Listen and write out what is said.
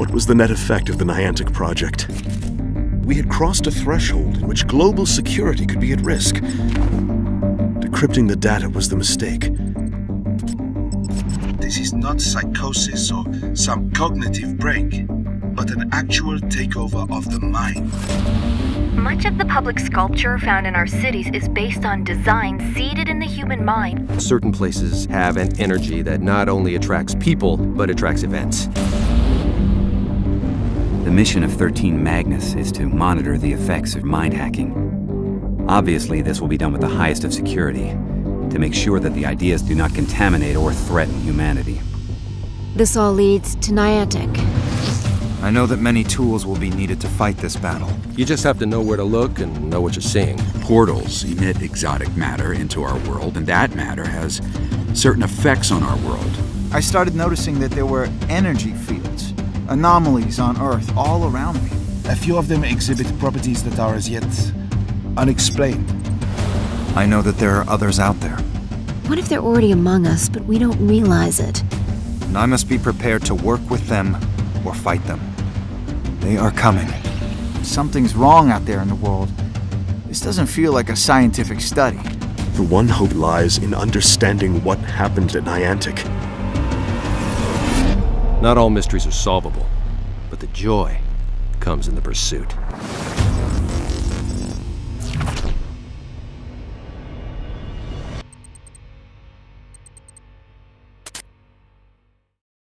What was the net effect of the Niantic project? We had crossed a threshold in which global security could be at risk. Decrypting the data was the mistake. This is not psychosis or some cognitive break, but an actual takeover of the mind. Much of the public sculpture found in our cities is based on designs seeded in the human mind. Certain places have an energy that not only attracts people, but attracts events. The mission of 13 Magnus is to monitor the effects of mind hacking. Obviously, this will be done with the highest of security, to make sure that the ideas do not contaminate or threaten humanity. This all leads to Niantic. I know that many tools will be needed to fight this battle. You just have to know where to look and know what you're seeing. Portals emit exotic matter into our world, and that matter has certain effects on our world. I started noticing that there were energy fields, anomalies on Earth all around me. A few of them exhibit properties that are as yet unexplained. I know that there are others out there. What if they're already among us, but we don't realize it? And I must be prepared to work with them or fight them. They are coming. Something's wrong out there in the world. This doesn't feel like a scientific study. The one hope lies in understanding what happened at Niantic. Not all mysteries are solvable, but the joy comes in the pursuit.